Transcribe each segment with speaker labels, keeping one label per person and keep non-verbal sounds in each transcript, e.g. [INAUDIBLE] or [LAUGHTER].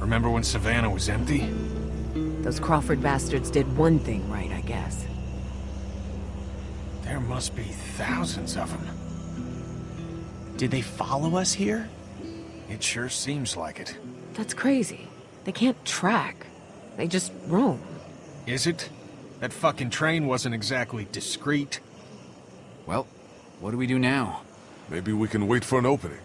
Speaker 1: Remember when Savannah was empty?
Speaker 2: Those Crawford bastards did one thing right, guess.
Speaker 1: There must be thousands of them.
Speaker 3: Did they follow us here?
Speaker 1: It sure seems like it.
Speaker 2: That's crazy. They can't track. They just roam.
Speaker 1: Is it? That fucking train wasn't exactly discreet.
Speaker 4: Well, what do we do now?
Speaker 5: Maybe we can wait for an opening.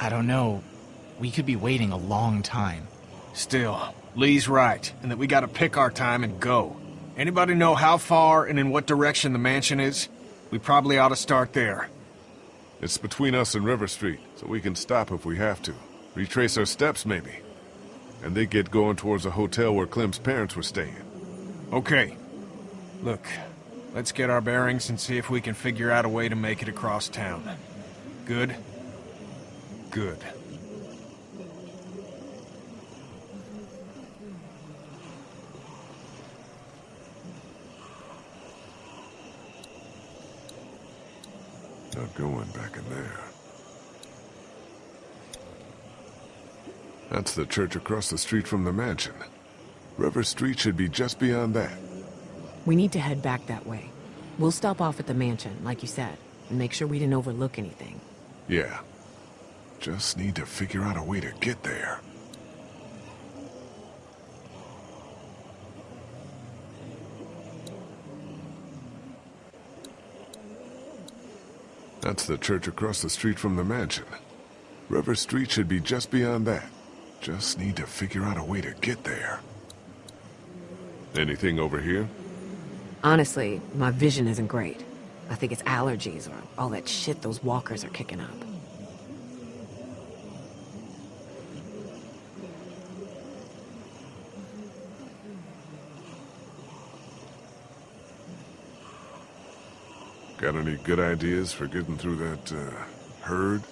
Speaker 3: I don't know. We could be waiting a long time.
Speaker 1: Still, Lee's right, and that we gotta pick our time and go. Anybody know how far and in what direction the mansion is? We probably ought to start there.
Speaker 5: It's between us and River Street, so we can stop if we have to. Retrace our steps, maybe. And they get going towards the hotel where Clem's parents were staying.
Speaker 1: Okay. Look, let's get our bearings and see if we can figure out a way to make it across town. Good? Good.
Speaker 5: Going back in there. That's the church across the street from the mansion. River Street should be just beyond that.
Speaker 2: We need to head back that way. We'll stop off at the mansion, like you said, and make sure we didn't overlook anything.
Speaker 5: Yeah. Just need to figure out a way to get there. That's the church across the street from the mansion. River Street should be just beyond that. Just need to figure out a way to get there. Anything over here?
Speaker 2: Honestly, my vision isn't great. I think it's allergies or all that shit those walkers are kicking up.
Speaker 5: Got any good ideas for getting through that, uh, herd?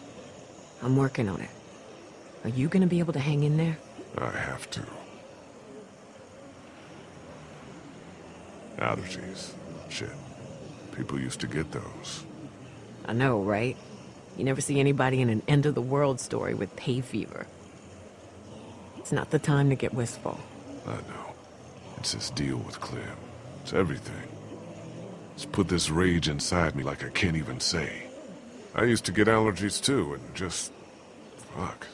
Speaker 2: I'm working on it. Are you gonna be able to hang in there?
Speaker 5: I have to. Allergies. Shit. People used to get those.
Speaker 2: I know, right? You never see anybody in an end-of-the-world story with hay fever. It's not the time to get wistful.
Speaker 5: I know. It's this deal with Clem. It's everything. It's put this rage inside me like I can't even say. I used to get allergies too, and just... Fuck.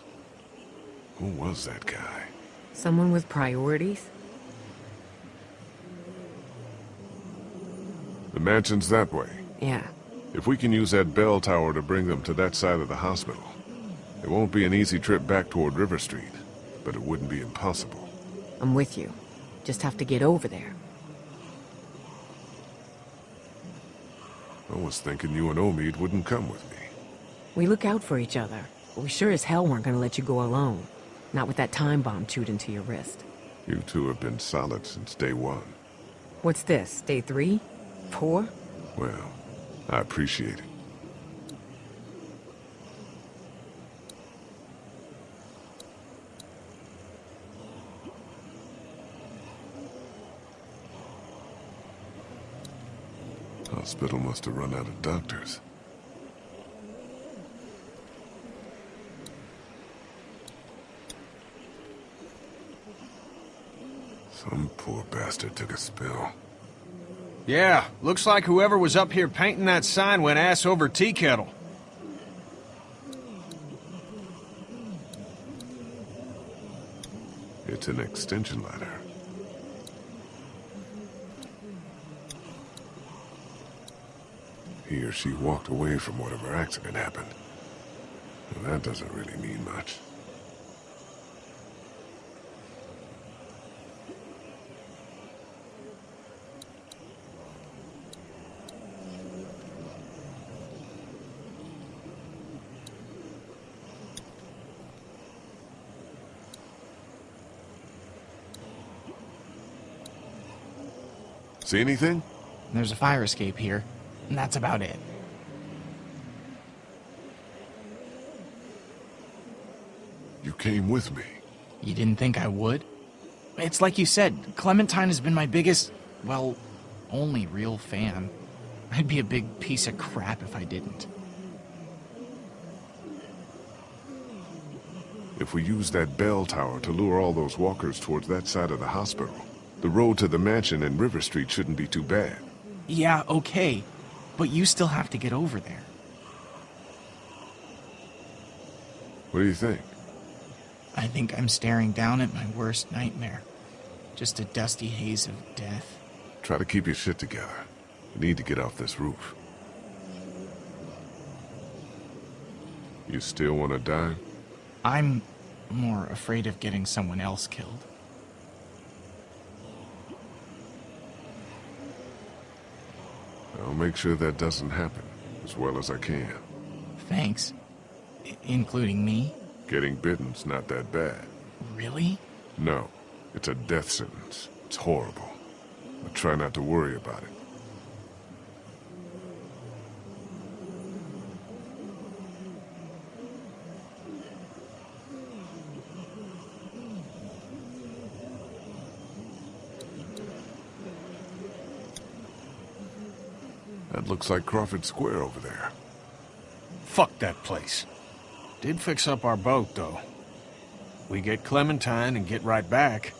Speaker 5: Who was that guy?
Speaker 2: Someone with priorities?
Speaker 5: The mansion's that way.
Speaker 2: Yeah.
Speaker 5: If we can use that bell tower to bring them to that side of the hospital, it won't be an easy trip back toward River Street, but it wouldn't be impossible.
Speaker 2: I'm with you. Just have to get over there.
Speaker 5: I was thinking you and Omid wouldn't come with me.
Speaker 2: We look out for each other, but we sure as hell weren't gonna let you go alone. Not with that time bomb chewed into your wrist.
Speaker 5: You two have been solid since day one.
Speaker 2: What's this, day three? Four?
Speaker 5: Well, I appreciate it. Hospital must have run out of doctors. Some poor bastard took a spill.
Speaker 1: Yeah, looks like whoever was up here painting that sign went ass over tea kettle.
Speaker 5: It's an extension ladder. he or she walked away from whatever accident happened. Well, that doesn't really mean much. See anything?
Speaker 3: There's a fire escape here and that's about it.
Speaker 5: You came with me.
Speaker 3: You didn't think I would? It's like you said, Clementine has been my biggest, well, only real fan. I'd be a big piece of crap if I didn't.
Speaker 5: If we use that bell tower to lure all those walkers towards that side of the hospital, the road to the mansion and River Street shouldn't be too bad.
Speaker 3: Yeah, okay, but you still have to get over there.
Speaker 5: What do you think?
Speaker 3: I think I'm staring down at my worst nightmare. Just a dusty haze of death.
Speaker 5: Try to keep your shit together. We need to get off this roof. You still want to die?
Speaker 3: I'm more afraid of getting someone else killed.
Speaker 5: I'll make sure that doesn't happen, as well as I can.
Speaker 3: Thanks. I including me?
Speaker 5: Getting bitten's not that bad.
Speaker 3: Really?
Speaker 5: No, it's a death sentence. It's horrible. But try not to worry about it. That looks like Crawford Square over there.
Speaker 1: Fuck that place. Did fix up our boat, though. We get Clementine and get right back.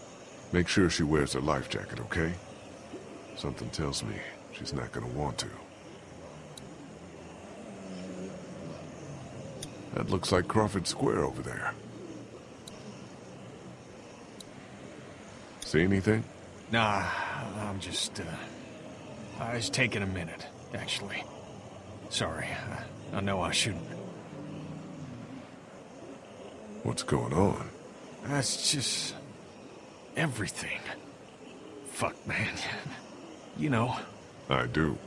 Speaker 5: Make sure she wears a life jacket, okay? Something tells me she's not gonna want to. That looks like Crawford Square over there. See anything?
Speaker 1: Nah, I'm just, uh... I was taking a minute, actually. Sorry, I, I know I shouldn't.
Speaker 5: What's going on?
Speaker 1: That's just... everything. Fuck, man. [LAUGHS] You know,
Speaker 5: I do.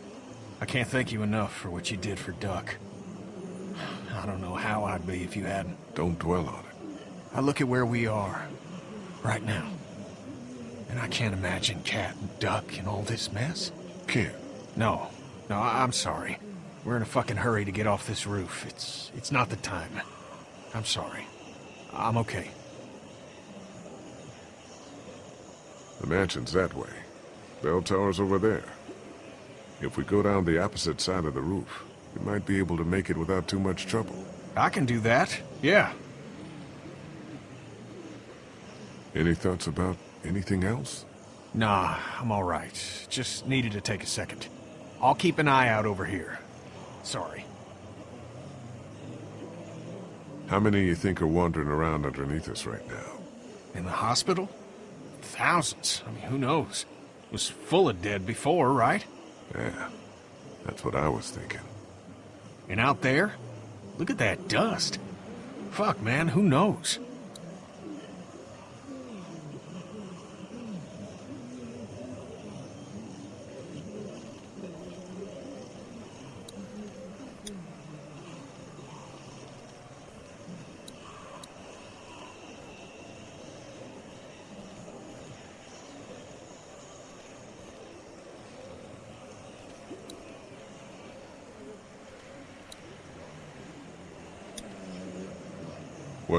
Speaker 1: I can't thank you enough for what you did for Duck. I don't know how I'd be if you hadn't.
Speaker 5: Don't dwell on it.
Speaker 1: I look at where we are, right now. And I can't imagine Cat and Duck in all this mess.
Speaker 5: Can't.
Speaker 1: No, no, I- I'm sorry. We're in a fucking hurry to get off this roof. It's, it's not the time. I'm sorry. I'm okay.
Speaker 5: The mansion's that way. Bell tower's over there. If we go down the opposite side of the roof, we might be able to make it without too much trouble.
Speaker 1: I can do that. Yeah.
Speaker 5: Any thoughts about anything else?
Speaker 1: Nah, I'm all right. Just needed to take a second. I'll keep an eye out over here. Sorry.
Speaker 5: How many you think are wandering around underneath us right now?
Speaker 1: In the hospital? Thousands. I mean, who knows? It was full of dead before, right?
Speaker 5: Yeah, that's what I was thinking.
Speaker 1: And out there? Look at that dust. Fuck, man, who knows?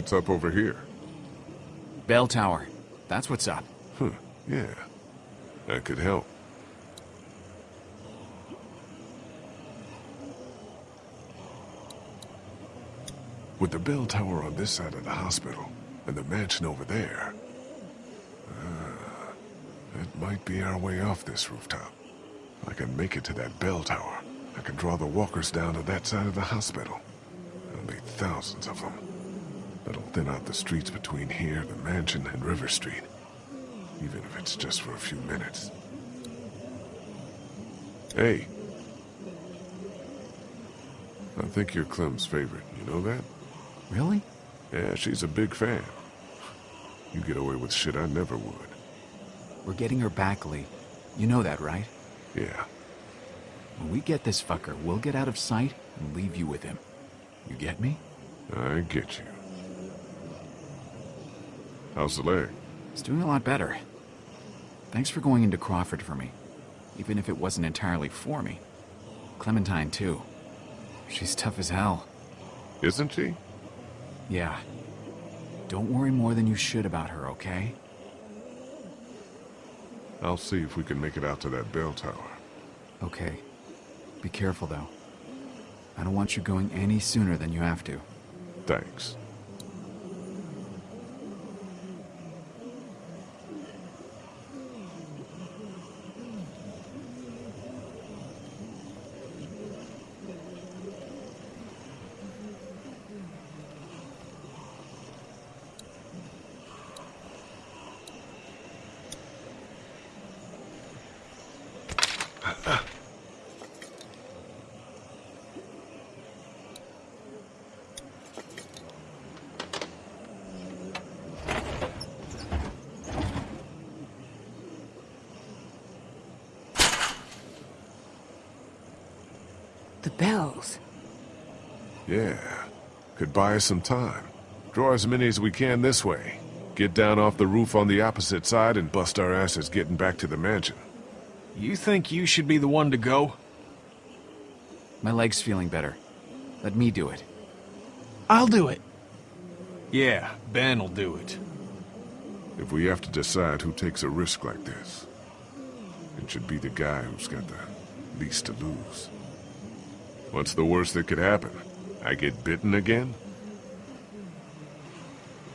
Speaker 5: What's up over here?
Speaker 4: Bell tower. That's what's up.
Speaker 5: Huh, yeah. That could help. With the bell tower on this side of the hospital, and the mansion over there, uh, that might be our way off this rooftop. I can make it to that bell tower, I can draw the walkers down to that side of the hospital. There'll be thousands of them. Thin out the streets between here, the mansion, and River Street. Even if it's just for a few minutes. Hey. I think you're Clem's favorite, you know that?
Speaker 4: Really?
Speaker 5: Yeah, she's a big fan. You get away with shit I never would.
Speaker 4: We're getting her back, Lee. You know that, right?
Speaker 5: Yeah,
Speaker 4: When we get this fucker, we'll get out of sight and leave you with him. You get me?
Speaker 5: I get you. How's the leg?
Speaker 4: It's doing a lot better. Thanks for going into Crawford for me. even if it wasn't entirely for me. Clementine, too. She's tough as hell.
Speaker 5: Isn't she?
Speaker 4: Yeah. Don't worry more than you should about her, okay?
Speaker 5: I'll see if we can make it out to that bell tower.
Speaker 4: Okay. Be careful, though. I don't want you going any sooner than you have to.
Speaker 5: Thanks.
Speaker 2: The bells.
Speaker 5: Yeah. Could buy us some time. Draw as many as we can this way. Get down off the roof on the opposite side and bust our asses getting back to the mansion.
Speaker 1: You think you should be the one to go?
Speaker 4: My leg's feeling better. Let me do it.
Speaker 3: I'll do it.
Speaker 1: Yeah, Ben'll do it.
Speaker 5: If we have to decide who takes a risk like this, it should be the guy who's got the least to lose. What's the worst that could happen? I get bitten again?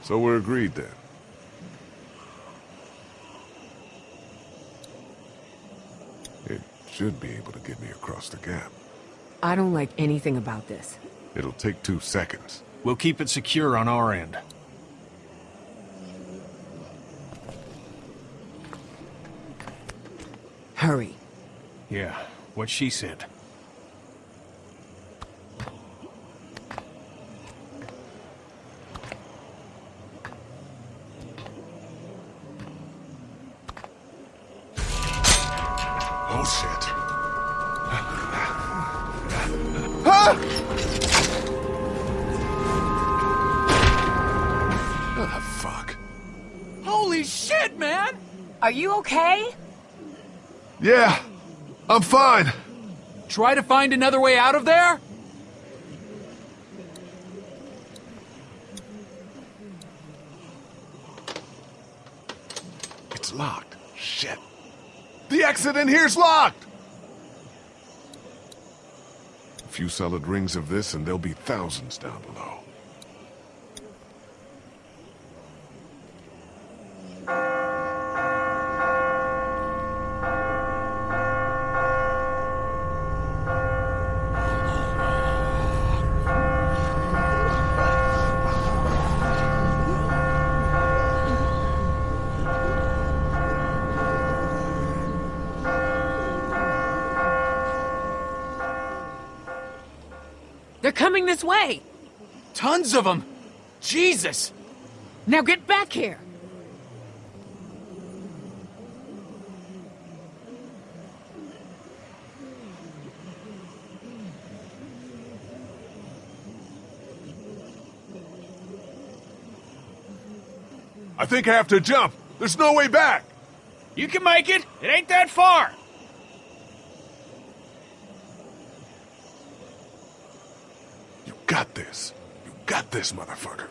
Speaker 5: So we're agreed then. It should be able to get me across the gap.
Speaker 2: I don't like anything about this.
Speaker 5: It'll take two seconds.
Speaker 1: We'll keep it secure on our end.
Speaker 2: Hurry.
Speaker 1: Yeah, what she said.
Speaker 3: Holy shit, man!
Speaker 6: Are you okay?
Speaker 5: Yeah, I'm fine.
Speaker 3: Try to find another way out of there?
Speaker 5: It's locked. Shit. The exit in here's locked! A few solid rings of this and there'll be thousands down below.
Speaker 2: They're coming this way!
Speaker 3: Tons of them! Jesus!
Speaker 2: Now get back here!
Speaker 5: I think I have to jump. There's no way back.
Speaker 1: You can make it! It ain't that far!
Speaker 5: Got this. You got this, motherfucker.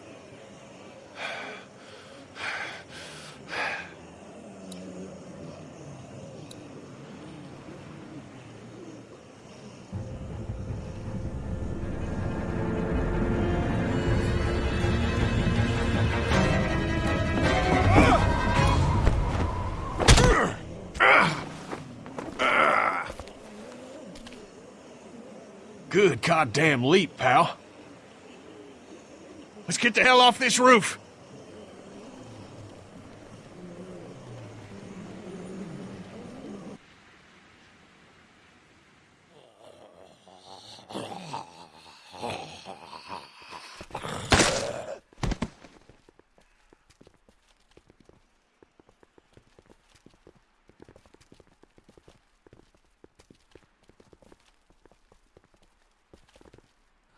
Speaker 1: Good goddamn leap, pal. Let's get the hell off this roof.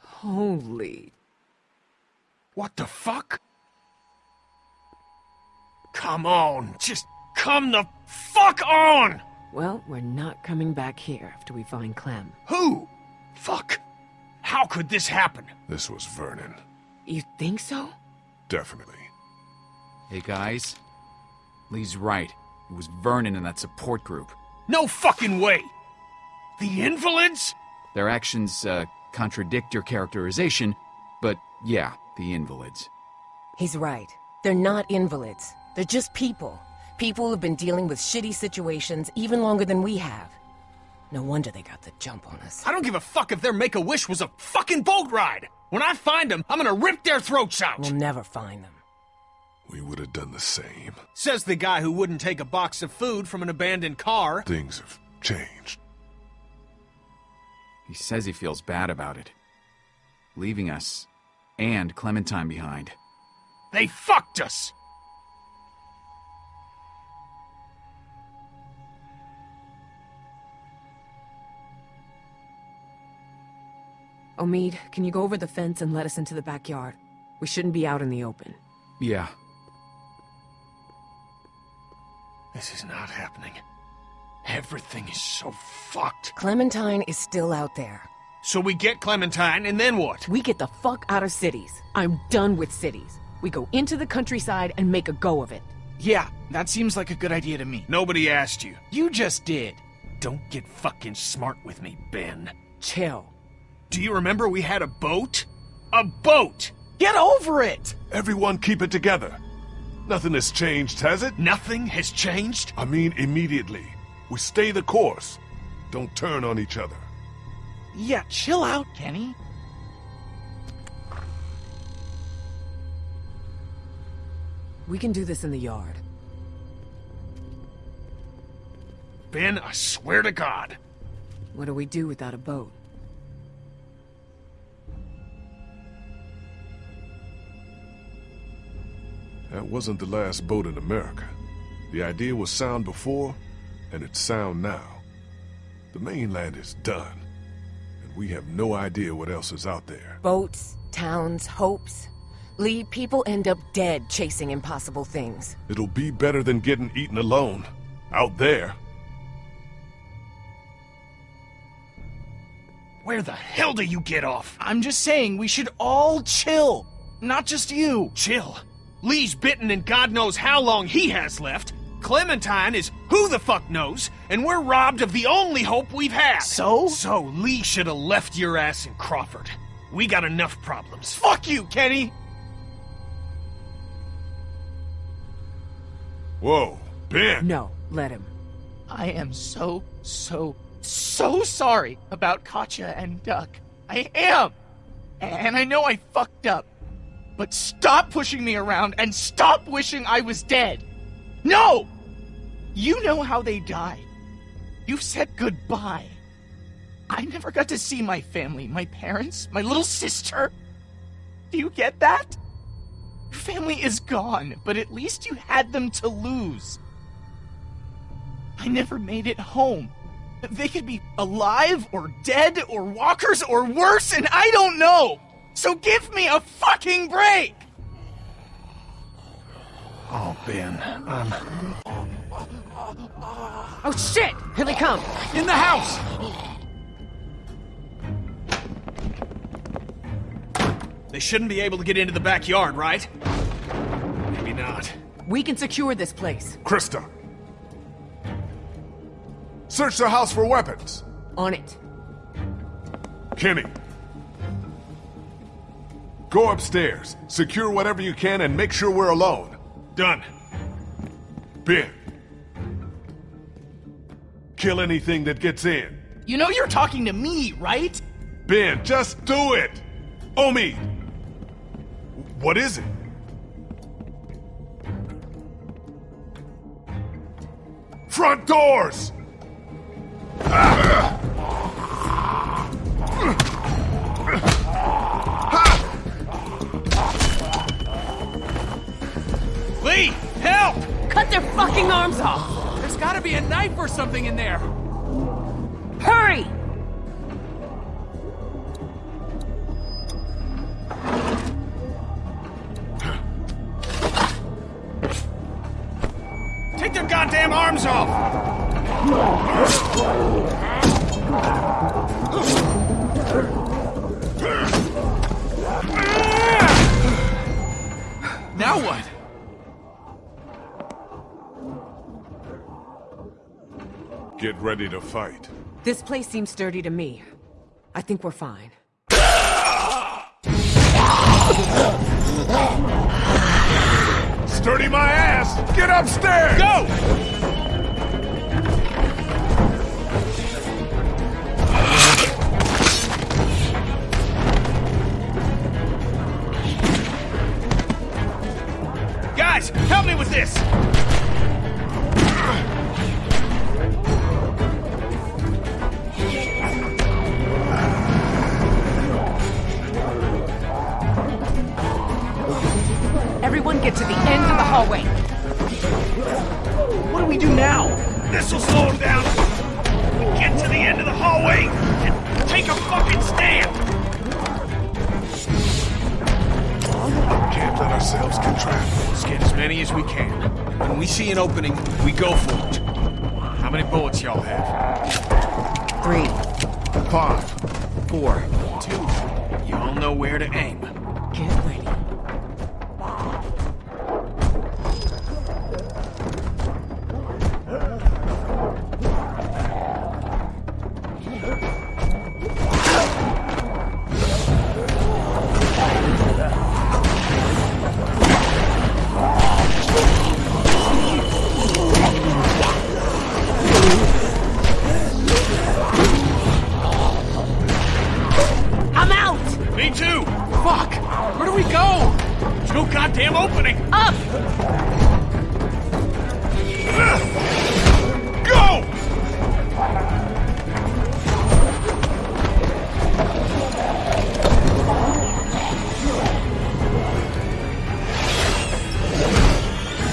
Speaker 2: Holy...
Speaker 1: What the fuck? Come on, just come the fuck on!
Speaker 2: Well, we're not coming back here after we find Clem.
Speaker 1: Who? Fuck. How could this happen?
Speaker 5: This was Vernon.
Speaker 2: You think so?
Speaker 5: Definitely.
Speaker 4: Hey guys, Lee's right. It was Vernon and that support group.
Speaker 1: No fucking way! The invalids?
Speaker 4: Their actions uh, contradict your characterization, but yeah, the invalids.
Speaker 6: He's right. They're not invalids. They're just people. People who've been dealing with shitty situations even longer than we have. No wonder they got the jump on us.
Speaker 1: I don't give a fuck if their Make-A-Wish was a fucking boat ride! When I find them, I'm gonna rip their throats out!
Speaker 6: We'll never find them.
Speaker 5: We would have done the same.
Speaker 1: Says the guy who wouldn't take a box of food from an abandoned car.
Speaker 5: Things have changed.
Speaker 4: He says he feels bad about it. Leaving us and Clementine behind.
Speaker 1: They fucked us!
Speaker 2: Omid, can you go over the fence and let us into the backyard? We shouldn't be out in the open.
Speaker 4: Yeah,
Speaker 1: This is not happening. Everything is so fucked.
Speaker 6: Clementine is still out there.
Speaker 1: So we get Clementine, and then what?
Speaker 2: We get the fuck out of cities. I'm done with cities. We go into the countryside and make a go of it.
Speaker 3: Yeah, that seems like a good idea to me.
Speaker 1: Nobody asked you.
Speaker 3: You just did.
Speaker 1: Don't get fucking smart with me, Ben.
Speaker 2: Chill.
Speaker 1: Do you remember we had a boat? A boat!
Speaker 3: Get over it!
Speaker 5: Everyone keep it together. Nothing has changed, has it?
Speaker 1: Nothing has changed?
Speaker 5: I mean, immediately. We stay the course. Don't turn on each other.
Speaker 3: Yeah, chill out, Kenny.
Speaker 2: We can do this in the yard.
Speaker 1: Ben, I swear to God.
Speaker 2: What do we do without a boat?
Speaker 5: That wasn't the last boat in America. The idea was sound before, and it's sound now. The mainland is done, and we have no idea what else is out there.
Speaker 6: Boats, towns, hopes. Lee, people end up dead chasing impossible things.
Speaker 5: It'll be better than getting eaten alone. Out there.
Speaker 1: Where the hell do you get off?
Speaker 3: I'm just saying we should all chill. Not just you.
Speaker 1: Chill. Lee's bitten and God knows how long he has left. Clementine is who the fuck knows, and we're robbed of the only hope we've had.
Speaker 3: So?
Speaker 1: So Lee should have left your ass in Crawford. We got enough problems.
Speaker 3: Fuck you, Kenny!
Speaker 5: Whoa, Ben!
Speaker 2: No, let him.
Speaker 3: I am so, so, so sorry about Katjaa and Duck. I am! And I know I fucked up. But stop pushing me around and stop wishing I was dead! No! You know how they died. You've said goodbye. I never got to see my family, my parents, my little sister. Do you get that? Your family is gone, but at least you had them to lose. I never made it home. They could be alive or dead or walkers or worse, and I don't know. So give me a fucking break.
Speaker 1: Oh, Ben, I'm...
Speaker 2: Oh shit! Here they come!
Speaker 3: In the house.
Speaker 1: They shouldn't be able to get into the backyard, right? Maybe not.
Speaker 2: We can secure this place.
Speaker 5: Christa! Search the house for weapons!
Speaker 2: On it.
Speaker 5: Kenny! Go upstairs, secure whatever you can, and make sure we're alone.
Speaker 1: Done.
Speaker 5: Ben! Kill anything that gets in.
Speaker 3: You know you're talking to me, right?
Speaker 5: Ben, just do it! Omi! What is it? Front doors!
Speaker 1: Lee, help!
Speaker 2: Cut their fucking arms off!
Speaker 3: There's gotta be a knife or something in there.
Speaker 5: Get ready to fight.
Speaker 2: This place seems sturdy to me. I think we're fine.
Speaker 5: Sturdy my ass! Get upstairs!
Speaker 3: Go! Guys, help me with this!
Speaker 2: Hallway.
Speaker 3: What do we do now? This'll slow him down. We get to the end of the hallway and take a fucking stand.
Speaker 5: Can't let ourselves get trapped.
Speaker 1: Let's get as many as we can. When we see an opening, we go for it. How many bullets y'all have?
Speaker 2: Three.
Speaker 1: Five. Four. Two. Y'all know where to aim.